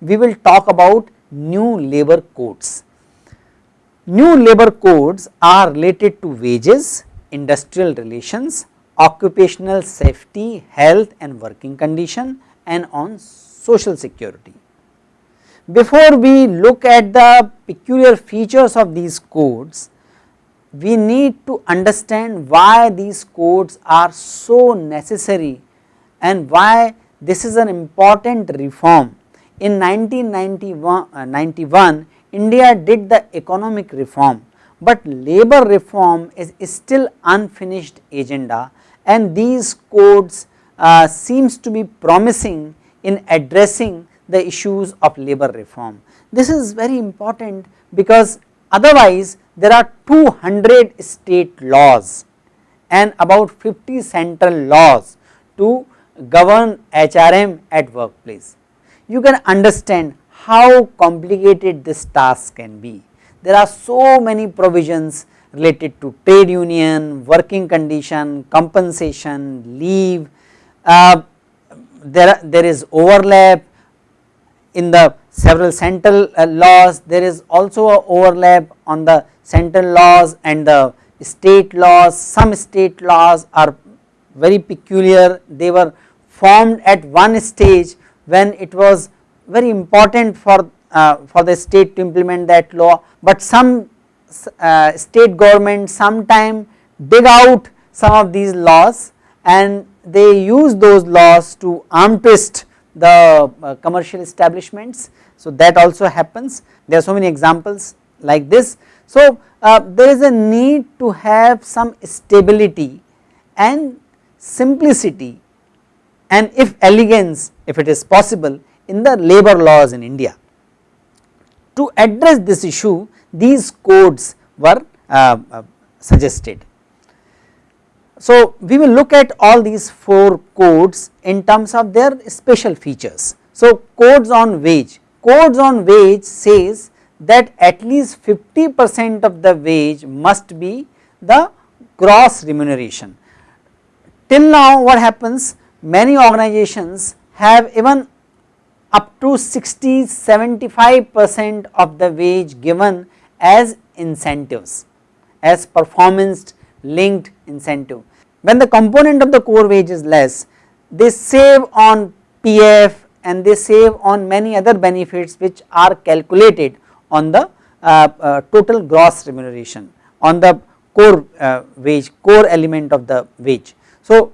we will talk about new labor codes. New labor codes are related to wages, industrial relations, occupational safety, health and working condition and on social security. Before we look at the peculiar features of these codes, we need to understand why these codes are so necessary and why this is an important reform. In 1991, uh, India did the economic reform, but labor reform is, is still unfinished agenda and these codes uh, seems to be promising in addressing the issues of labor reform. This is very important because otherwise there are 200 state laws and about 50 central laws to govern HRM at workplace. You can understand how complicated this task can be. There are so many provisions related to trade union, working condition, compensation, leave, uh, there, there is overlap in the several central uh, laws, there is also a overlap on the central laws and the state laws, some state laws are very peculiar, they were formed at one stage when it was very important for, uh, for the state to implement that law, but some uh, state government sometime dig out some of these laws and they use those laws to arm twist the uh, commercial establishments. So that also happens there are so many examples like this. So uh, there is a need to have some stability and simplicity and if elegance if it is possible in the labor laws in India. To address this issue these codes were uh, uh, suggested. So, we will look at all these 4 codes in terms of their special features. So, codes on wage, codes on wage says that at least 50 percent of the wage must be the gross remuneration. Till now what happens many organizations have even up to 60 75 percent of the wage given as incentives as performance linked incentive. When the component of the core wage is less they save on PF and they save on many other benefits which are calculated on the uh, uh, total gross remuneration on the core uh, wage core element of the wage. So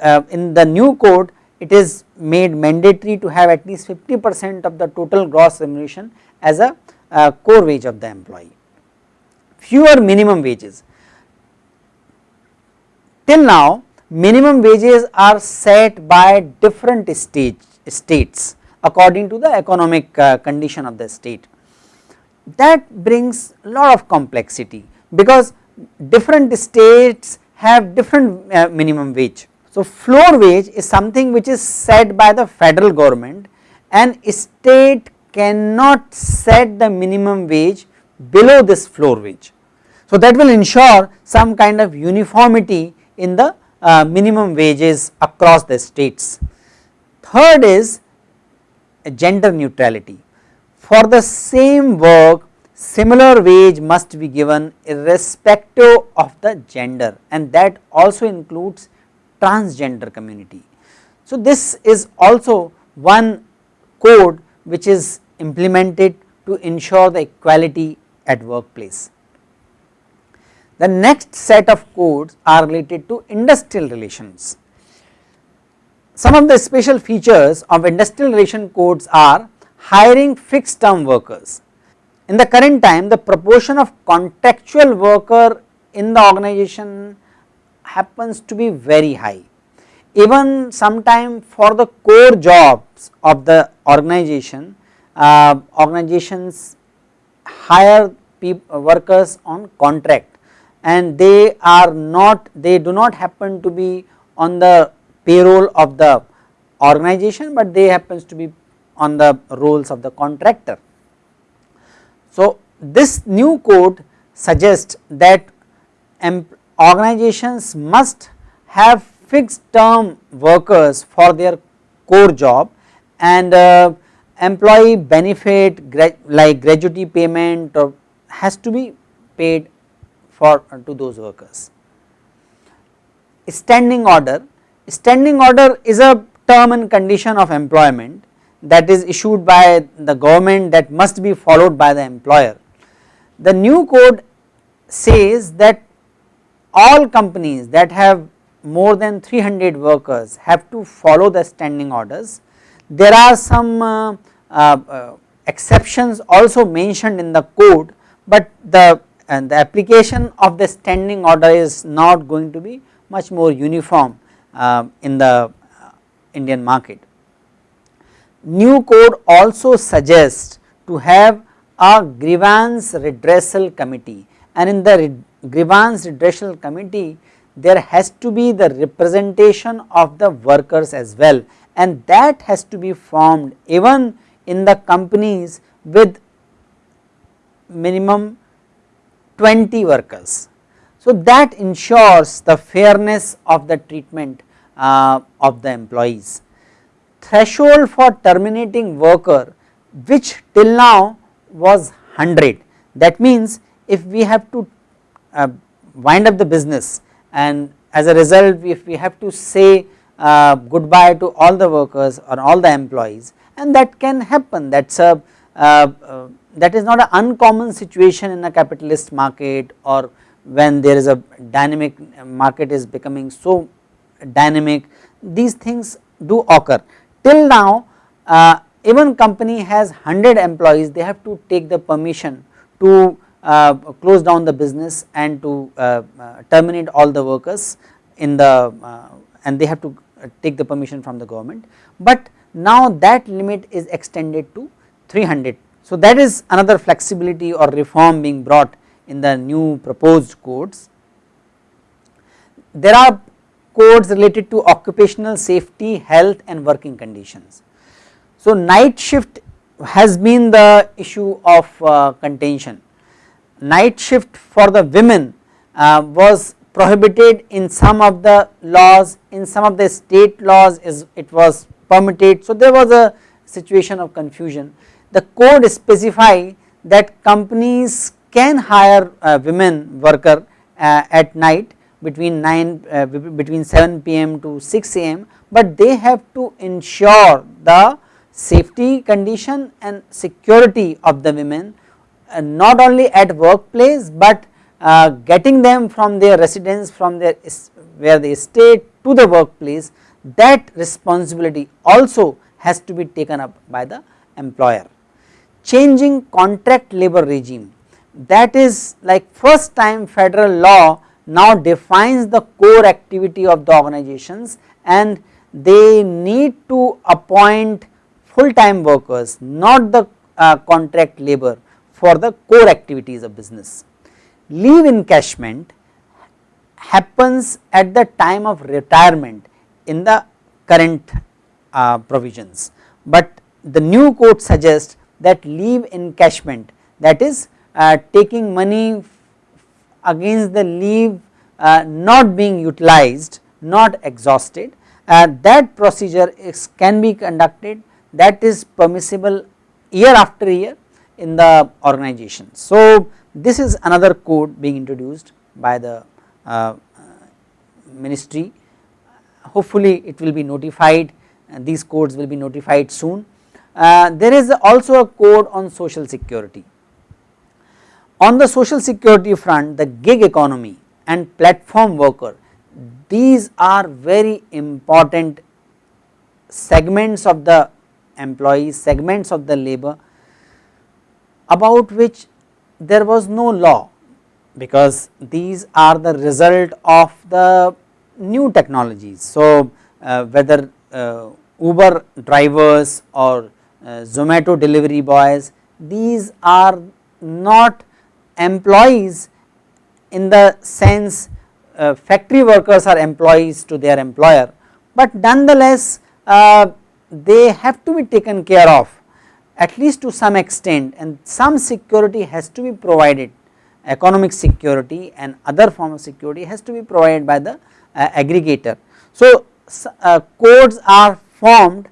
uh, in the new code it is made mandatory to have at least 50 percent of the total gross remuneration as a uh, core wage of the employee. Fewer minimum wages. Till now minimum wages are set by different stage, states according to the economic uh, condition of the state. That brings lot of complexity because different states have different uh, minimum wage so, floor wage is something which is set by the federal government and state cannot set the minimum wage below this floor wage. So, that will ensure some kind of uniformity in the uh, minimum wages across the states. Third is gender neutrality. For the same work similar wage must be given irrespective of the gender and that also includes transgender community. So, this is also one code which is implemented to ensure the equality at workplace. The next set of codes are related to industrial relations. Some of the special features of industrial relation codes are hiring fixed term workers. In the current time the proportion of contractual worker in the organization happens to be very high. Even sometime for the core jobs of the organization, uh, organizations hire workers on contract and they are not, they do not happen to be on the payroll of the organization, but they happens to be on the rolls of the contractor. So, this new code suggests that organizations must have fixed term workers for their core job and uh, employee benefit like gratuity payment or has to be paid for uh, to those workers. Standing order, standing order is a term and condition of employment that is issued by the government that must be followed by the employer. The new code says that all companies that have more than 300 workers have to follow the standing orders. There are some uh, uh, uh, exceptions also mentioned in the code, but the the application of the standing order is not going to be much more uniform uh, in the uh, Indian market. New code also suggests to have a grievance redressal committee and in the grievance redressal committee there has to be the representation of the workers as well and that has to be formed even in the companies with minimum 20 workers. So, that ensures the fairness of the treatment uh, of the employees. Threshold for terminating worker which till now was 100 that means if we have to uh, wind up the business. And as a result if we have to say uh, goodbye to all the workers or all the employees. And that can happen. That is a uh, uh, that is not an uncommon situation in a capitalist market or when there is a dynamic market is becoming so dynamic. These things do occur. Till now uh, even company has 100 employees they have to take the permission to uh, close down the business and to uh, uh, terminate all the workers in the uh, and they have to take the permission from the government but now that limit is extended to 300 so that is another flexibility or reform being brought in the new proposed codes. There are codes related to occupational safety, health and working conditions. So night shift has been the issue of uh, contention. Night shift for the women uh, was prohibited in some of the laws, in some of the state laws it was permitted. So there was a situation of confusion the code specify that companies can hire a women worker uh, at night between 9 uh, between 7 pm to 6 am but they have to ensure the safety condition and security of the women uh, not only at workplace but uh, getting them from their residence from their where they stay to the workplace that responsibility also has to be taken up by the employer. Changing contract labor regime that is like first time federal law now defines the core activity of the organizations and they need to appoint full time workers not the uh, contract labor for the core activities of business. Leave encashment happens at the time of retirement in the current uh, provisions, but the new code suggests that leave encashment that is uh, taking money against the leave uh, not being utilized not exhausted uh, that procedure is can be conducted that is permissible year after year in the organization. So this is another code being introduced by the uh, ministry hopefully it will be notified and these codes will be notified soon uh, there is also a code on social security. On the social security front the gig economy and platform worker these are very important segments of the employees segments of the labor about which there was no law because these are the result of the new technologies. So, uh, whether uh, Uber drivers or uh, Zomato delivery boys these are not employees in the sense uh, factory workers are employees to their employer, but nonetheless uh, they have to be taken care of at least to some extent and some security has to be provided economic security and other form of security has to be provided by the uh, aggregator. So, uh, codes are formed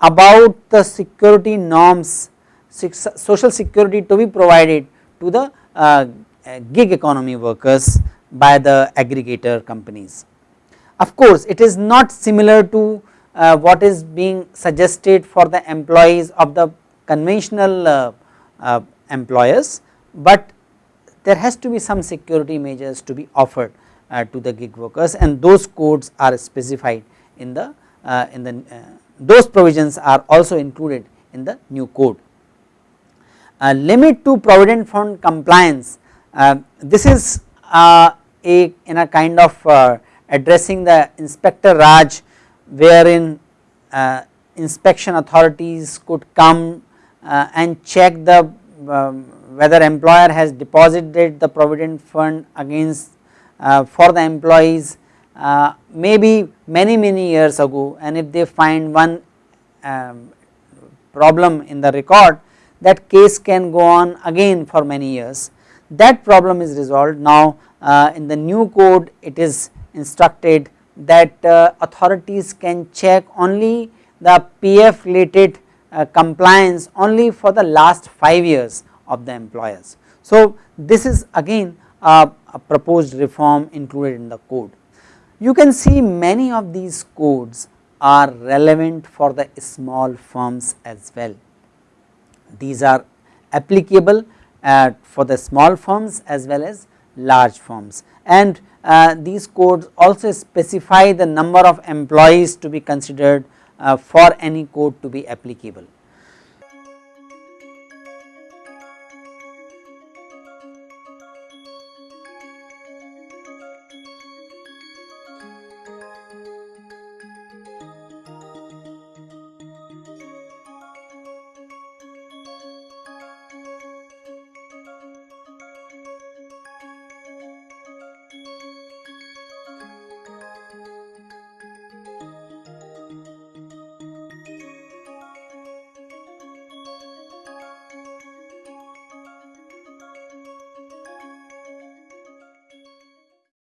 about the security norms social security to be provided to the uh, gig economy workers by the aggregator companies. Of course, it is not similar to uh, what is being suggested for the employees of the conventional uh, uh, employers, but there has to be some security measures to be offered uh, to the gig workers and those codes are specified in the uh, in the those provisions are also included in the new code. limit to provident fund compliance this is a in a kind of addressing the inspector Raj wherein uh, inspection authorities could come uh, and check the um, whether employer has deposited the provident fund against uh, for the employees uh, maybe many many years ago. And if they find one um, problem in the record that case can go on again for many years. That problem is resolved. Now uh, in the new code it is instructed that uh, authorities can check only the PF related uh, compliance only for the last 5 years of the employers. So, this is again a, a proposed reform included in the code. You can see many of these codes are relevant for the small firms as well. These are applicable uh, for the small firms as well as large firms and uh, these codes also specify the number of employees to be considered uh, for any code to be applicable.